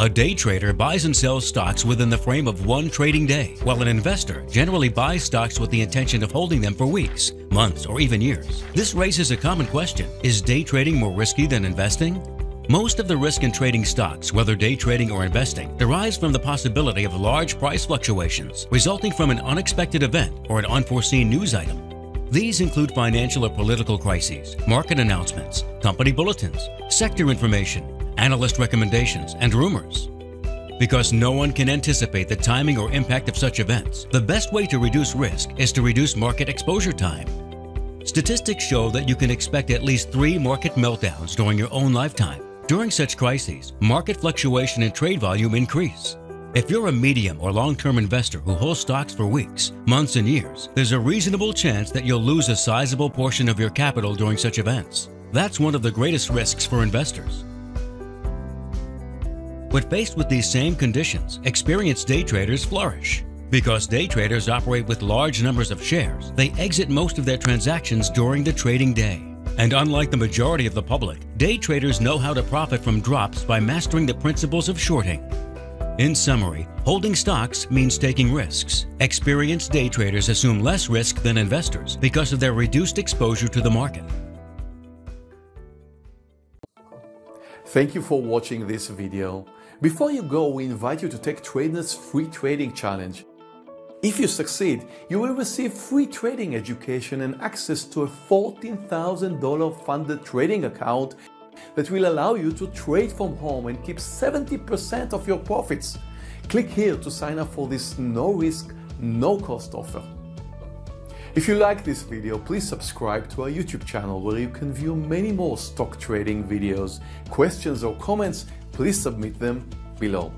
A day trader buys and sells stocks within the frame of one trading day, while an investor generally buys stocks with the intention of holding them for weeks, months, or even years. This raises a common question Is day trading more risky than investing? Most of the risk in trading stocks, whether day trading or investing, derives from the possibility of large price fluctuations resulting from an unexpected event or an unforeseen news item. These include financial or political crises, market announcements, company bulletins, sector information, analyst recommendations, and rumors. Because no one can anticipate the timing or impact of such events, the best way to reduce risk is to reduce market exposure time. Statistics show that you can expect at least three market meltdowns during your own lifetime. During such crises, market fluctuation and trade volume increase. If you're a medium or long-term investor who holds stocks for weeks, months, and years, there's a reasonable chance that you'll lose a sizable portion of your capital during such events. That's one of the greatest risks for investors. But faced with these same conditions, experienced day traders flourish. Because day traders operate with large numbers of shares, they exit most of their transactions during the trading day. And unlike the majority of the public, day traders know how to profit from drops by mastering the principles of shorting. In summary, holding stocks means taking risks. Experienced day traders assume less risk than investors because of their reduced exposure to the market. Thank you for watching this video. Before you go, we invite you to take Trader's free trading challenge. If you succeed, you will receive free trading education and access to a $14,000 funded trading account that will allow you to trade from home and keep 70% of your profits. Click here to sign up for this no risk, no cost offer. If you like this video, please subscribe to our YouTube channel where you can view many more stock trading videos. Questions or comments, please submit them below.